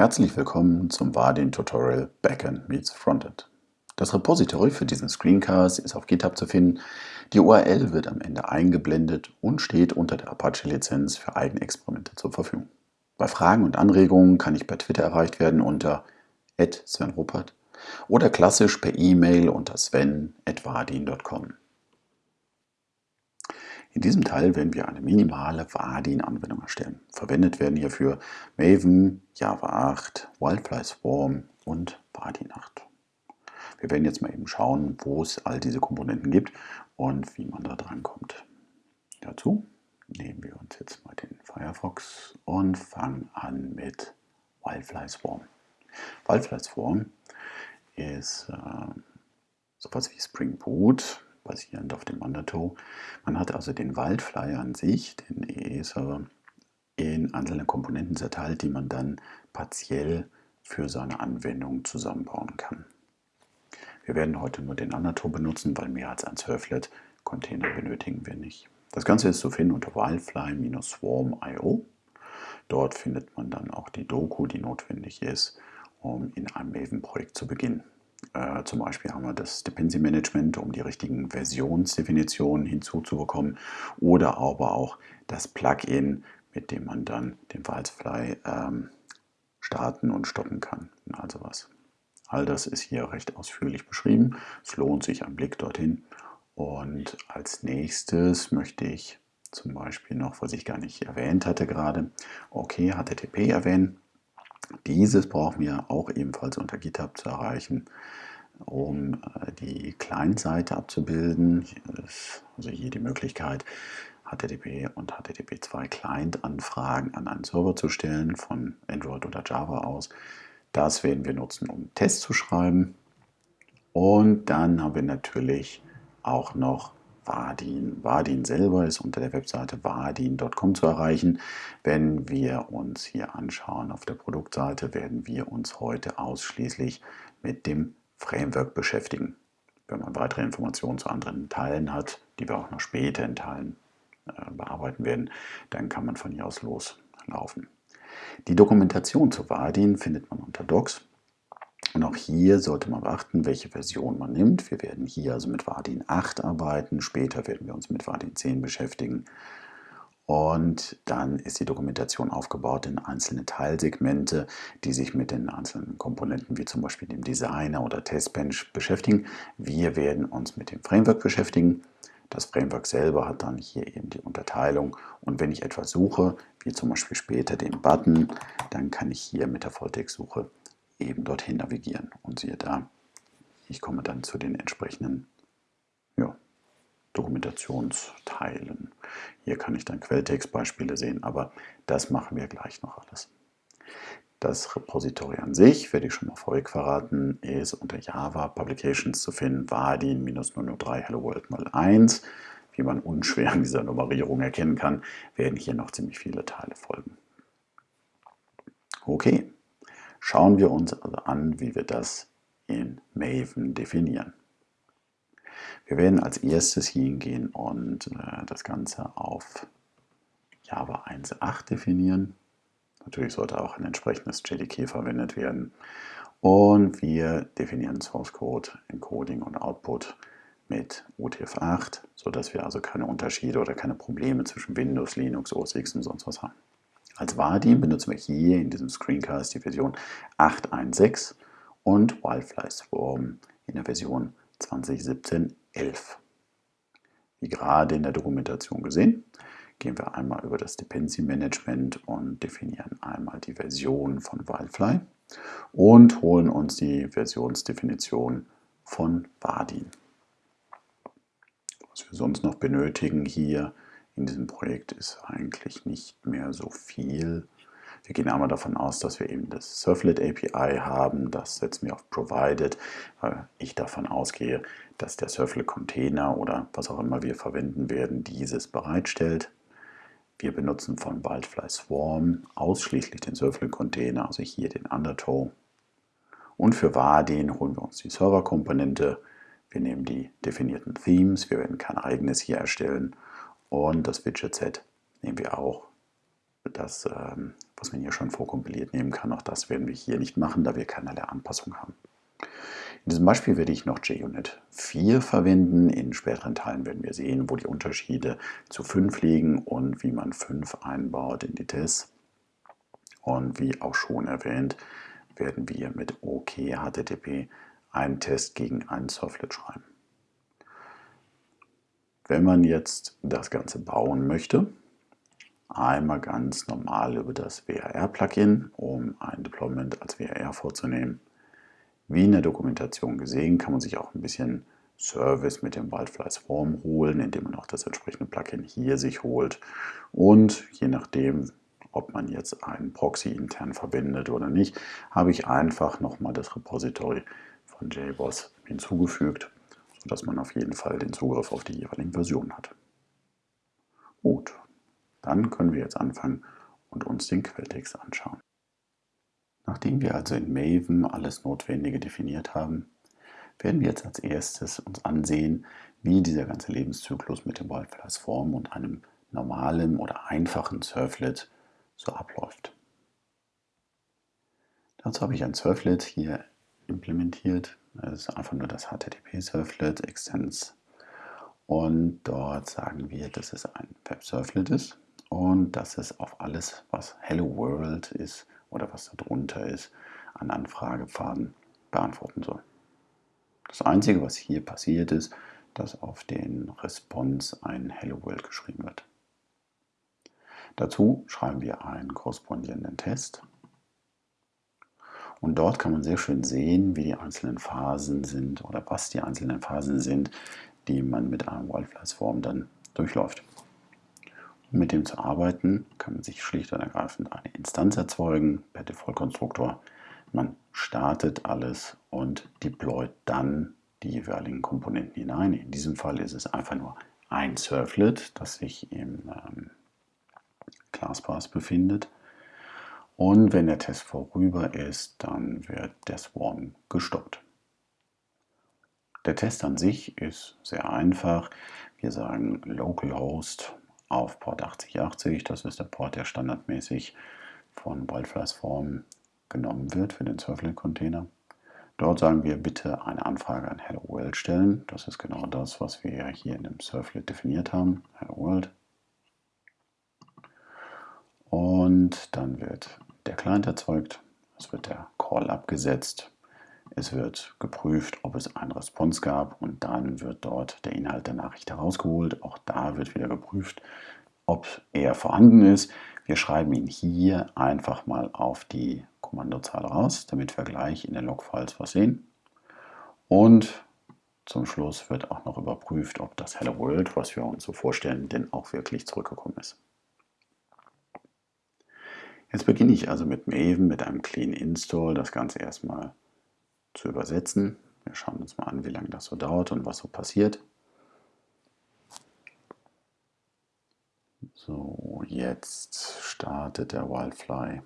Herzlich willkommen zum Vardin Tutorial Backend meets Frontend. Das Repository für diesen Screencast ist auf GitHub zu finden. Die URL wird am Ende eingeblendet und steht unter der Apache-Lizenz für Eigenexperimente zur Verfügung. Bei Fragen und Anregungen kann ich per Twitter erreicht werden unter @svenruppert oder klassisch per E-Mail unter sven@vardin.com. In diesem Teil werden wir eine minimale Vardin-Anwendung erstellen. Verwendet werden hierfür Maven, Java 8, Wildfly Swarm und Vardin 8. Wir werden jetzt mal eben schauen, wo es all diese Komponenten gibt und wie man da dran kommt. Dazu nehmen wir uns jetzt mal den Firefox und fangen an mit Wildfly Swarm. Wildfly Swarm ist äh, sowas wie Spring Boot, basierend auf dem Undertow. Man hat also den Wildfly an sich, den EE-Server, in einzelne Komponenten zerteilt, die man dann partiell für seine Anwendung zusammenbauen kann. Wir werden heute nur den Undertow benutzen, weil mehr als ein Surflet-Container benötigen wir nicht. Das Ganze ist zu finden unter wildfly-swarm.io. Dort findet man dann auch die Doku, die notwendig ist, um in einem Maven-Projekt zu beginnen. Äh, zum Beispiel haben wir das Dependency Management, um die richtigen Versionsdefinitionen hinzuzubekommen oder aber auch das Plugin, mit dem man dann den Wildfly ähm, starten und stoppen kann. Also was. All das ist hier recht ausführlich beschrieben. Es lohnt sich ein Blick dorthin. Und als nächstes möchte ich zum Beispiel noch, was ich gar nicht erwähnt hatte gerade, okay, HTTP erwähnen. Dieses brauchen wir auch ebenfalls unter GitHub zu erreichen, um äh, die Client-Seite abzubilden. also hier die Möglichkeit, HTTP und HTTP2 Client-Anfragen an einen Server zu stellen von Android oder Java aus. Das werden wir nutzen, um Tests zu schreiben. Und dann haben wir natürlich auch noch Vardin. Vardin selber ist unter der Webseite vardin.com zu erreichen. Wenn wir uns hier anschauen auf der Produktseite, werden wir uns heute ausschließlich mit dem Framework beschäftigen. Wenn man weitere Informationen zu anderen Teilen hat, die wir auch noch später in Teilen äh, bearbeiten werden, dann kann man von hier aus loslaufen. Die Dokumentation zu Vardin findet man unter Docs. Und auch hier sollte man beachten, welche Version man nimmt. Wir werden hier also mit Vardin 8 arbeiten, später werden wir uns mit Vardin 10 beschäftigen. Und dann ist die Dokumentation aufgebaut in einzelne Teilsegmente, die sich mit den einzelnen Komponenten wie zum Beispiel dem Designer oder Testbench beschäftigen. Wir werden uns mit dem Framework beschäftigen. Das Framework selber hat dann hier eben die Unterteilung. Und wenn ich etwas suche, wie zum Beispiel später den Button, dann kann ich hier mit der Volltextsuche eben dorthin navigieren. Und siehe da, ich komme dann zu den entsprechenden ja, Dokumentationsteilen. Hier kann ich dann Quelltextbeispiele sehen, aber das machen wir gleich noch alles. Das Repository an sich, werde ich schon mal vorweg verraten, ist unter Java Publications zu finden, Vardin-003 Hello World mal 1. Wie man unschwer an dieser Nummerierung erkennen kann, werden hier noch ziemlich viele Teile folgen. Okay, Schauen wir uns also an, wie wir das in Maven definieren. Wir werden als erstes hingehen und äh, das Ganze auf Java 1.8 definieren. Natürlich sollte auch ein entsprechendes JDK verwendet werden. Und wir definieren Source Code, Encoding und Output mit UTF-8, sodass wir also keine Unterschiede oder keine Probleme zwischen Windows, Linux, OS X und sonst was haben. Als Vardin benutzen wir hier in diesem Screencast die Version 8.1.6 und Wildfly Swarm in der Version 2017.11. Wie gerade in der Dokumentation gesehen, gehen wir einmal über das Dependency Management und definieren einmal die Version von Wildfly und holen uns die Versionsdefinition von Vardin. Was wir sonst noch benötigen hier in diesem Projekt ist eigentlich nicht mehr so viel. Wir gehen einmal davon aus, dass wir eben das Surflet API haben. Das setzen wir auf Provided, weil ich davon ausgehe, dass der Surflet Container oder was auch immer wir verwenden werden, dieses bereitstellt. Wir benutzen von Wildfly Swarm ausschließlich den Surflet Container, also hier den Undertow. Und für Vardin holen wir uns die Server-Komponente. Wir nehmen die definierten Themes. Wir werden kein eigenes hier erstellen und das Widget-Set nehmen wir auch das, ähm, was man hier schon vorkompiliert nehmen kann. Auch das werden wir hier nicht machen, da wir keinerlei Anpassung haben. In diesem Beispiel werde ich noch JUnit 4 verwenden. In späteren Teilen werden wir sehen, wo die Unterschiede zu 5 liegen und wie man 5 einbaut in die Tests. Und wie auch schon erwähnt, werden wir mit OK HTTP einen Test gegen einen Surflet schreiben. Wenn man jetzt das Ganze bauen möchte, einmal ganz normal über das WRR-Plugin, um ein Deployment als WRR vorzunehmen. Wie in der Dokumentation gesehen, kann man sich auch ein bisschen Service mit dem Wildfly Swarm holen, indem man auch das entsprechende Plugin hier sich holt. Und je nachdem, ob man jetzt einen Proxy intern verwendet oder nicht, habe ich einfach nochmal das Repository von JBoss hinzugefügt, sodass man auf jeden Fall den Zugriff auf die jeweiligen Versionen hat. Gut, dann können wir jetzt anfangen und uns den Quelltext anschauen. Nachdem wir also in Maven alles Notwendige definiert haben, werden wir jetzt als erstes uns ansehen, wie dieser ganze Lebenszyklus mit dem Wildflies Form und einem normalen oder einfachen Surflet so abläuft. Dazu habe ich ein Surflet hier implementiert. Das ist einfach nur das HTTP-Surflet Extends. Und dort sagen wir, dass es ein Web-Surflet ist und dass es auf alles, was Hello World ist, oder was da drunter ist, an Anfragepfaden beantworten soll. Das Einzige, was hier passiert ist, dass auf den Response ein Hello World geschrieben wird. Dazu schreiben wir einen korrespondierenden Test. Und dort kann man sehr schön sehen, wie die einzelnen Phasen sind oder was die einzelnen Phasen sind, die man mit einem Wildflies-Form dann durchläuft. Um mit dem zu arbeiten, kann man sich schlicht und ergreifend eine Instanz erzeugen per Default-Konstruktor. Man startet alles und deployt dann die jeweiligen Komponenten hinein. In diesem Fall ist es einfach nur ein Servlet, das sich im ähm, ClassPath befindet. Und wenn der Test vorüber ist, dann wird der Swarm gestoppt. Der Test an sich ist sehr einfach. Wir sagen localhost auf Port 8080. Das ist der Port, der standardmäßig von Wildflies Form genommen wird für den Surflet-Container. Dort sagen wir bitte eine Anfrage an Hello World stellen. Das ist genau das, was wir hier in dem Surflet definiert haben. Hello World. Und dann wird der Client erzeugt. Es wird der Call abgesetzt. Es wird geprüft, ob es einen Response gab und dann wird dort der Inhalt der Nachricht herausgeholt. Auch da wird wieder geprüft, ob er vorhanden ist. Wir schreiben ihn hier einfach mal auf die Kommandozahl raus, damit wir gleich in den Logfiles was sehen. Und zum Schluss wird auch noch überprüft, ob das Hello World, was wir uns so vorstellen, denn auch wirklich zurückgekommen ist. Jetzt beginne ich also mit Maven, mit einem Clean Install, das Ganze erstmal zu übersetzen. Wir schauen uns mal an, wie lange das so dauert und was so passiert. So, jetzt startet der Wildfly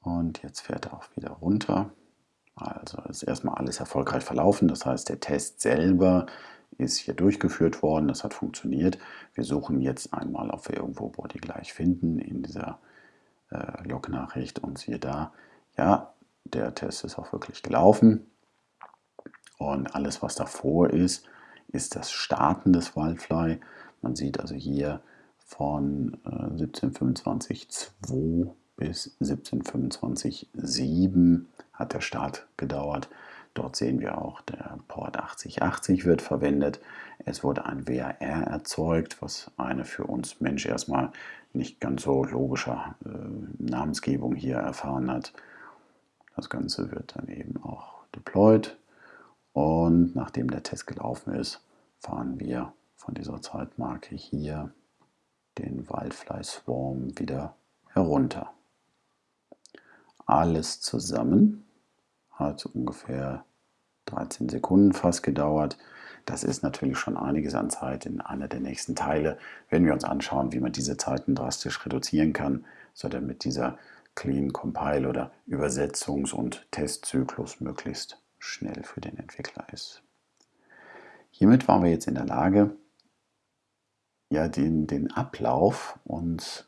und jetzt fährt er auch wieder runter. Also ist erstmal alles erfolgreich verlaufen, das heißt der Test selber ist hier durchgeführt worden, das hat funktioniert. Wir suchen jetzt einmal, ob wir irgendwo Body gleich finden in dieser äh, Log-Nachricht und siehe da, ja, der Test ist auch wirklich gelaufen. Und alles, was davor ist, ist das Starten des Wildfly. Man sieht also hier von äh, 1725.2 bis 1725.7 hat der Start gedauert. Dort sehen wir auch, der Port 8080 wird verwendet. Es wurde ein WAR erzeugt, was eine für uns Mensch erstmal nicht ganz so logische äh, Namensgebung hier erfahren hat. Das Ganze wird dann eben auch deployed und nachdem der Test gelaufen ist, fahren wir von dieser Zeitmarke hier den Wildfly Swarm wieder herunter. Alles zusammen hat ungefähr 13 Sekunden fast gedauert. Das ist natürlich schon einiges an Zeit. In einer der nächsten Teile werden wir uns anschauen, wie man diese Zeiten drastisch reduzieren kann, so damit dieser Clean Compile oder Übersetzungs- und Testzyklus möglichst schnell für den Entwickler ist. Hiermit waren wir jetzt in der Lage, ja, den, den Ablauf uns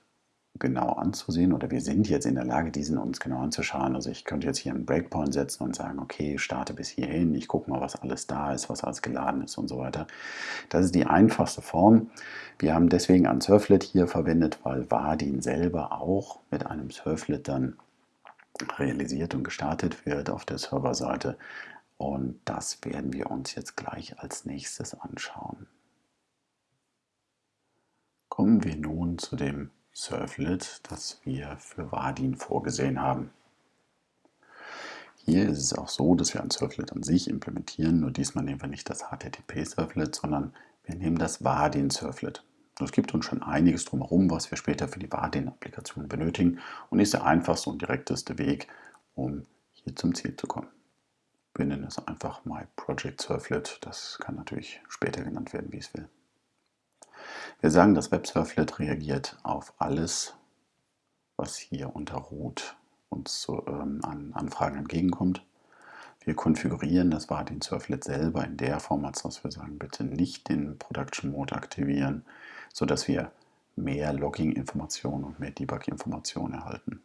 genau anzusehen oder wir sind jetzt in der Lage, diesen uns genau anzuschauen. Also ich könnte jetzt hier einen Breakpoint setzen und sagen, okay, starte bis hierhin, ich gucke mal, was alles da ist, was alles geladen ist und so weiter. Das ist die einfachste Form. Wir haben deswegen ein Surflet hier verwendet, weil Vardin selber auch mit einem Surflet dann realisiert und gestartet wird auf der Serverseite. Und das werden wir uns jetzt gleich als nächstes anschauen. Kommen wir nun zu dem Servlet, das wir für Vardin vorgesehen haben. Hier ist es auch so, dass wir ein Servlet an sich implementieren, nur diesmal nehmen wir nicht das HTTP-Servlet, sondern wir nehmen das Vardin-Servlet. Es gibt uns schon einiges drumherum, was wir später für die Vardin-Applikation benötigen und ist der einfachste und direkteste Weg, um hier zum Ziel zu kommen. Wir nennen es einfach My Project Servlet. Das kann natürlich später genannt werden, wie es will. Wir sagen, das WebSurflet reagiert auf alles, was hier unter Root uns zu, ähm, an Anfragen entgegenkommt. Wir konfigurieren das Vardin Surflet selber in der Form, als dass wir sagen, bitte nicht den Production Mode aktivieren, sodass wir mehr Logging-Informationen und mehr Debug-Informationen erhalten.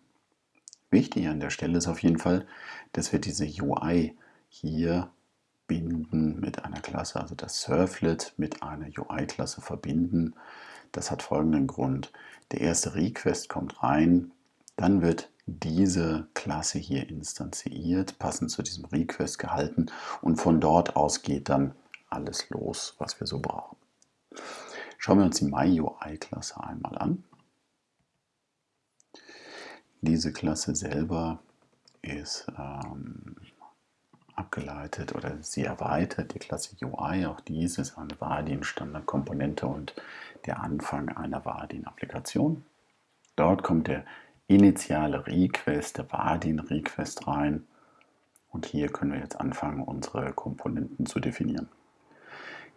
Wichtig an der Stelle ist auf jeden Fall, dass wir diese UI hier verbinden mit einer Klasse, also das Surflet mit einer UI-Klasse verbinden. Das hat folgenden Grund. Der erste Request kommt rein, dann wird diese Klasse hier instanziert, passend zu diesem Request gehalten und von dort aus geht dann alles los, was wir so brauchen. Schauen wir uns die MyUI-Klasse einmal an. Diese Klasse selber ist ähm, abgeleitet oder sie erweitert die Klasse UI. Auch dies ist eine Vardin-Standardkomponente und der Anfang einer Vardin-Applikation. Dort kommt der initiale Request, der Vardin-Request rein. Und hier können wir jetzt anfangen, unsere Komponenten zu definieren.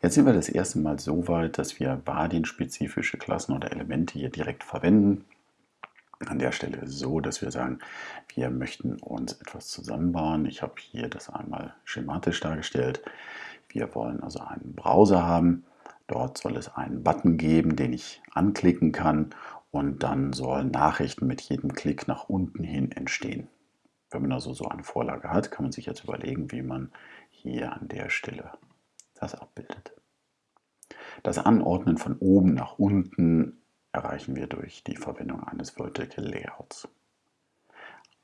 Jetzt sind wir das erste Mal so weit, dass wir Vardin-spezifische Klassen oder Elemente hier direkt verwenden. An der Stelle so, dass wir sagen, wir möchten uns etwas zusammenbauen. Ich habe hier das einmal schematisch dargestellt. Wir wollen also einen Browser haben. Dort soll es einen Button geben, den ich anklicken kann und dann sollen Nachrichten mit jedem Klick nach unten hin entstehen. Wenn man also so eine Vorlage hat, kann man sich jetzt überlegen, wie man hier an der Stelle das abbildet. Das Anordnen von oben nach unten erreichen wir durch die Verwendung eines Vertical Layouts.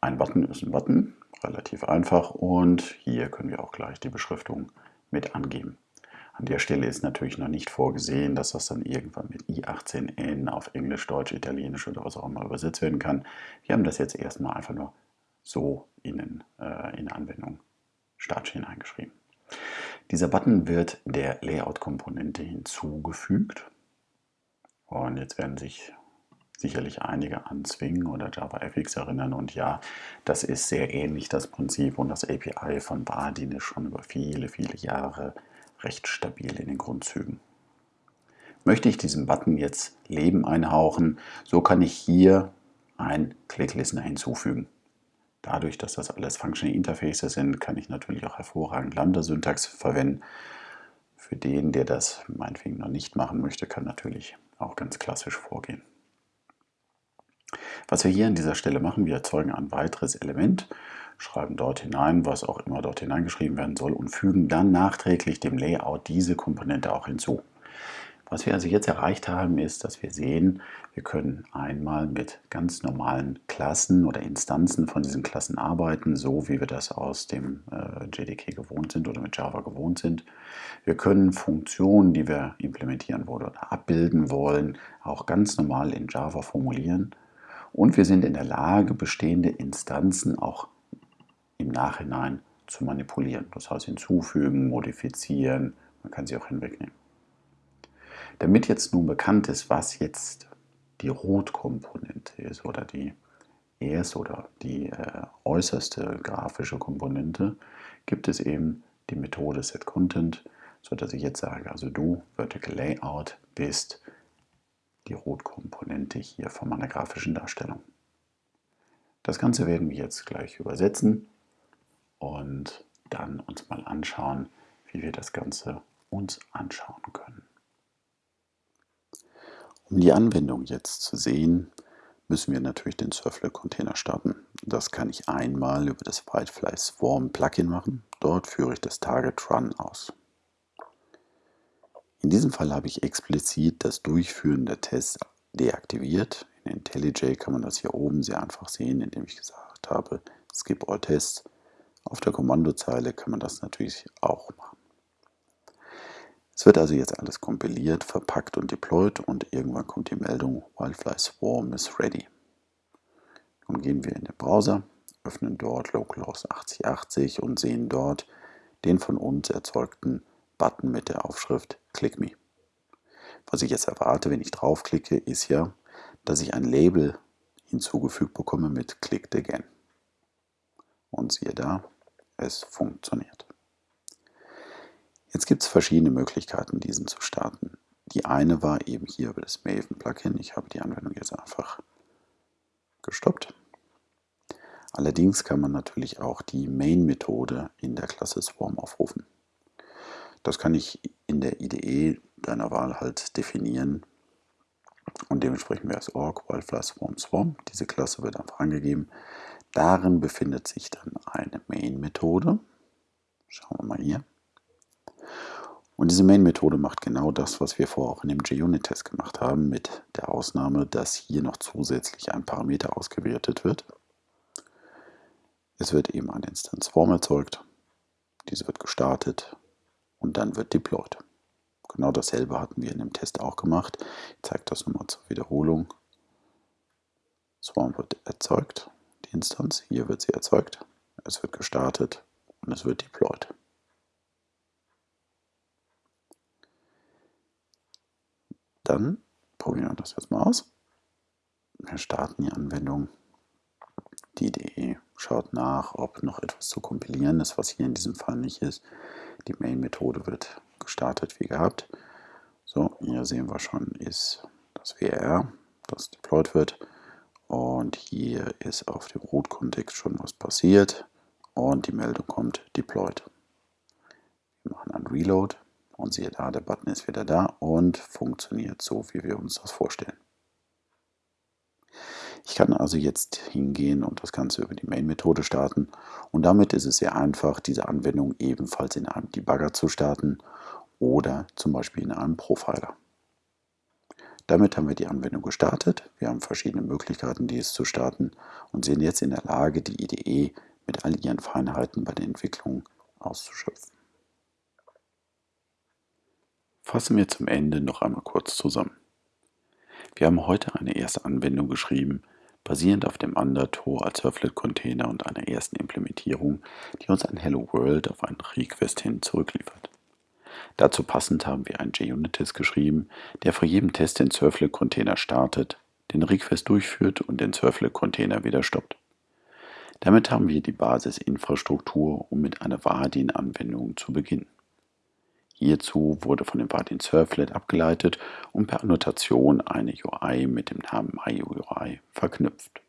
Ein Button ist ein Button, relativ einfach und hier können wir auch gleich die Beschriftung mit angeben. An der Stelle ist natürlich noch nicht vorgesehen, dass das dann irgendwann mit i18n auf Englisch, Deutsch, Italienisch oder was auch immer übersetzt werden kann. Wir haben das jetzt erstmal einfach nur so in, äh, in Anwendung Startsch hineingeschrieben. Dieser Button wird der Layout-Komponente hinzugefügt und jetzt werden sich sicherlich einige an Swing oder JavaFX erinnern. Und ja, das ist sehr ähnlich das Prinzip und das API von Bardin ist schon über viele, viele Jahre recht stabil in den Grundzügen. Möchte ich diesem Button jetzt Leben einhauchen, so kann ich hier ein Click-Listener hinzufügen. Dadurch, dass das alles Functional Interfaces sind, kann ich natürlich auch hervorragend Lambda-Syntax verwenden. Für den, der das meinetwegen noch nicht machen möchte, kann natürlich auch ganz klassisch vorgehen. Was wir hier an dieser Stelle machen, wir erzeugen ein weiteres Element, schreiben dort hinein, was auch immer dort hineingeschrieben werden soll und fügen dann nachträglich dem Layout diese Komponente auch hinzu. Was wir also jetzt erreicht haben, ist, dass wir sehen, wir können einmal mit ganz normalen Klassen oder Instanzen von diesen Klassen arbeiten, so wie wir das aus dem äh, JDK gewohnt sind oder mit Java gewohnt sind. Wir können Funktionen, die wir implementieren wollen oder abbilden wollen, auch ganz normal in Java formulieren. Und wir sind in der Lage, bestehende Instanzen auch im Nachhinein zu manipulieren. Das heißt hinzufügen, modifizieren, man kann sie auch hinwegnehmen. Damit jetzt nun bekannt ist, was jetzt die Rotkomponente ist oder die erste oder die äh, äußerste grafische Komponente, gibt es eben die Methode setContent, sodass ich jetzt sage, also du Vertical Layout bist die Rotkomponente hier von meiner grafischen Darstellung. Das Ganze werden wir jetzt gleich übersetzen und dann uns mal anschauen, wie wir das Ganze uns anschauen können. Um die Anwendung jetzt zu sehen, müssen wir natürlich den Surflet-Container starten. Das kann ich einmal über das Whitefly Swarm Plugin machen. Dort führe ich das Target Run aus. In diesem Fall habe ich explizit das Durchführen der Tests deaktiviert. In IntelliJ kann man das hier oben sehr einfach sehen, indem ich gesagt habe, Skip All Tests. Auf der Kommandozeile kann man das natürlich auch machen. Es wird also jetzt alles kompiliert, verpackt und deployed und irgendwann kommt die Meldung Wildfly Swarm is ready. Nun gehen wir in den Browser, öffnen dort localhost 8080 und sehen dort den von uns erzeugten Button mit der Aufschrift Click Me. Was ich jetzt erwarte, wenn ich draufklicke, ist ja, dass ich ein Label hinzugefügt bekomme mit Clicked Again. Und siehe da, es funktioniert. Jetzt gibt es verschiedene Möglichkeiten, diesen zu starten. Die eine war eben hier über das Maven-Plugin. Ich habe die Anwendung jetzt einfach gestoppt. Allerdings kann man natürlich auch die Main-Methode in der Klasse Swarm aufrufen. Das kann ich in der IDE deiner Wahl halt definieren. Und dementsprechend wäre es org wildfly swarm swarm. Diese Klasse wird einfach angegeben. Darin befindet sich dann eine Main-Methode. Schauen wir mal hier. Und diese Main-Methode macht genau das, was wir vorher auch in dem JUnit-Test gemacht haben, mit der Ausnahme, dass hier noch zusätzlich ein Parameter ausgewertet wird. Es wird eben ein Instance Form erzeugt. Diese wird gestartet und dann wird deployed. Genau dasselbe hatten wir in dem Test auch gemacht. Ich zeige das nochmal zur Wiederholung. Swarm wird erzeugt, die Instance. Hier wird sie erzeugt. Es wird gestartet und es wird deployed. Dann probieren wir das jetzt mal aus. Wir starten die Anwendung. Die Idee schaut nach, ob noch etwas zu kompilieren ist, was hier in diesem Fall nicht ist. Die Main-Methode wird gestartet wie gehabt. So, hier sehen wir schon, ist das WR, das deployed wird. Und hier ist auf dem Root-Kontext schon was passiert. Und die Meldung kommt deployed. Wir machen einen Reload und siehe da, der Button ist wieder da und funktioniert so, wie wir uns das vorstellen. Ich kann also jetzt hingehen und das Ganze über die Main-Methode starten und damit ist es sehr einfach, diese Anwendung ebenfalls in einem Debugger zu starten oder zum Beispiel in einem Profiler. Damit haben wir die Anwendung gestartet. Wir haben verschiedene Möglichkeiten, dies zu starten und sind jetzt in der Lage, die IDE mit all ihren Feinheiten bei der Entwicklung auszuschöpfen. Fassen wir zum Ende noch einmal kurz zusammen. Wir haben heute eine erste Anwendung geschrieben, basierend auf dem Undertow als Surflet-Container und einer ersten Implementierung, die uns ein Hello World auf einen Request hin zurückliefert. Dazu passend haben wir einen JUnit-Test geschrieben, der vor jedem Test den Surflet-Container startet, den Request durchführt und den Surflet-Container wieder stoppt. Damit haben wir die Basisinfrastruktur, um mit einer Vardin-Anwendung zu beginnen. Hierzu wurde von dem Vardin Surflet abgeleitet und per Annotation eine UI mit dem Namen MyUI verknüpft.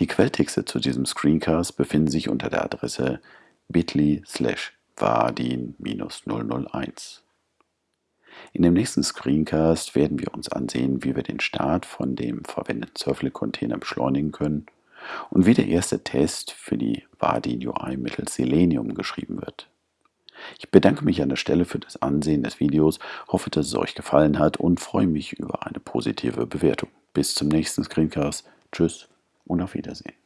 Die Quelltexte zu diesem Screencast befinden sich unter der Adresse bit.ly slash vardin-001. In dem nächsten Screencast werden wir uns ansehen, wie wir den Start von dem verwendeten Surflet-Container beschleunigen können und wie der erste Test für die Vardin UI mittels Selenium geschrieben wird. Ich bedanke mich an der Stelle für das Ansehen des Videos, hoffe, dass es euch gefallen hat und freue mich über eine positive Bewertung. Bis zum nächsten Screencast. Tschüss und auf Wiedersehen.